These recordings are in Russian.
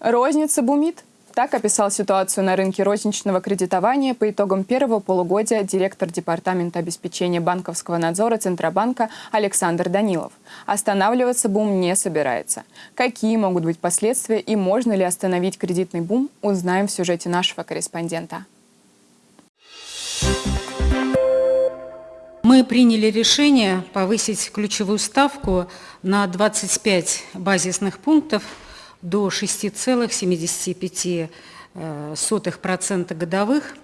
Розница бумит. Так описал ситуацию на рынке розничного кредитования по итогам первого полугодия директор Департамента обеспечения банковского надзора Центробанка Александр Данилов. Останавливаться бум не собирается. Какие могут быть последствия и можно ли остановить кредитный бум, узнаем в сюжете нашего корреспондента. Мы приняли решение повысить ключевую ставку на 25 базисных пунктов до 6,75% э, годовых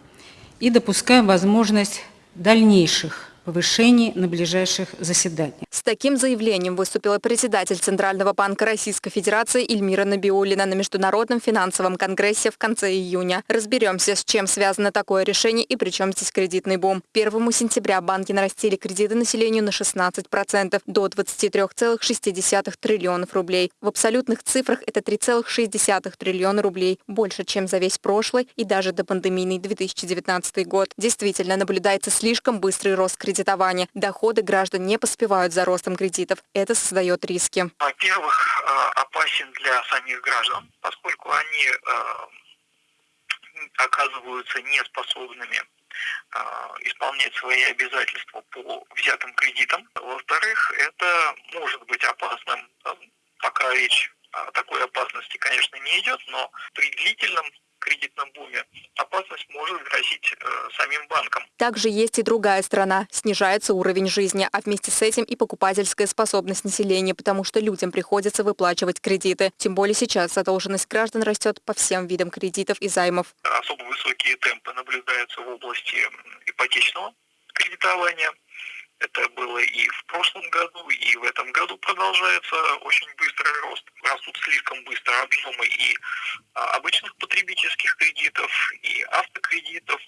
и допускаем возможность дальнейших повышений на ближайших заседаниях. С таким заявлением выступила председатель Центрального банка Российской Федерации Эльмира Набиулина на Международном финансовом конгрессе в конце июня. Разберемся, с чем связано такое решение и при чем здесь кредитный бум. 1 сентября банки нарастили кредиты населению на 16% до 23,6 триллионов рублей. В абсолютных цифрах это 3,6 триллиона рублей, больше, чем за весь прошлый и даже до пандемийный 2019 год. Действительно, наблюдается слишком быстрый рост кредитования. Доходы граждан не поспевают за ростом кредитов. Это создает риски. Во-первых, э, опасен для самих граждан, поскольку они э, оказываются неспособными э, исполнять свои обязательства по взятым кредитам. Во-вторых, это может быть опасным, пока речь о такой опасности, конечно, не идет, но при длительном буме, опасность может грозить э, самим банкам. Также есть и другая сторона. Снижается уровень жизни, а вместе с этим и покупательская способность населения, потому что людям приходится выплачивать кредиты. Тем более сейчас задолженность граждан растет по всем видам кредитов и займов. Особо высокие темпы наблюдаются в области ипотечного кредитования. Это было и в прошлом году, и в этом году продолжается очень быстрый рост. Растут слишком быстро объемы и а, обычных потребительских кредитов, и автокредитов,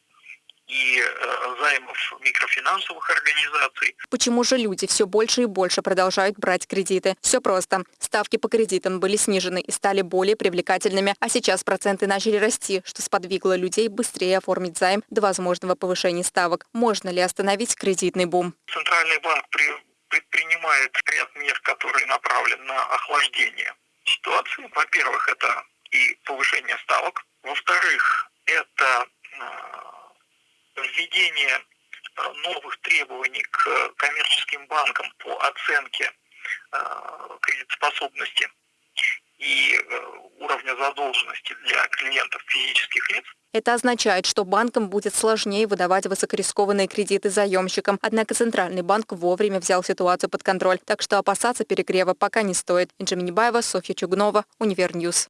и э, займов микрофинансовых организаций. Почему же люди все больше и больше продолжают брать кредиты? Все просто. Ставки по кредитам были снижены и стали более привлекательными, а сейчас проценты начали расти, что сподвигло людей быстрее оформить займ до возможного повышения ставок. Можно ли остановить кредитный бум? Центральный банк предпринимает ряд мер, которые направлены на охлаждение ситуации. Во-первых, это и повышение ставок. Во-вторых, это э, введение э, новых требований к коммерческим банкам по оценке э, кредитоспособности и уровня задолженности для клиентов физических лиц. Это означает, что банкам будет сложнее выдавать высокорискованные кредиты заемщикам. Однако Центральный банк вовремя взял ситуацию под контроль, так что опасаться перегрева пока не стоит. Инжи Минибаева, Софья Чугунова, Univer News.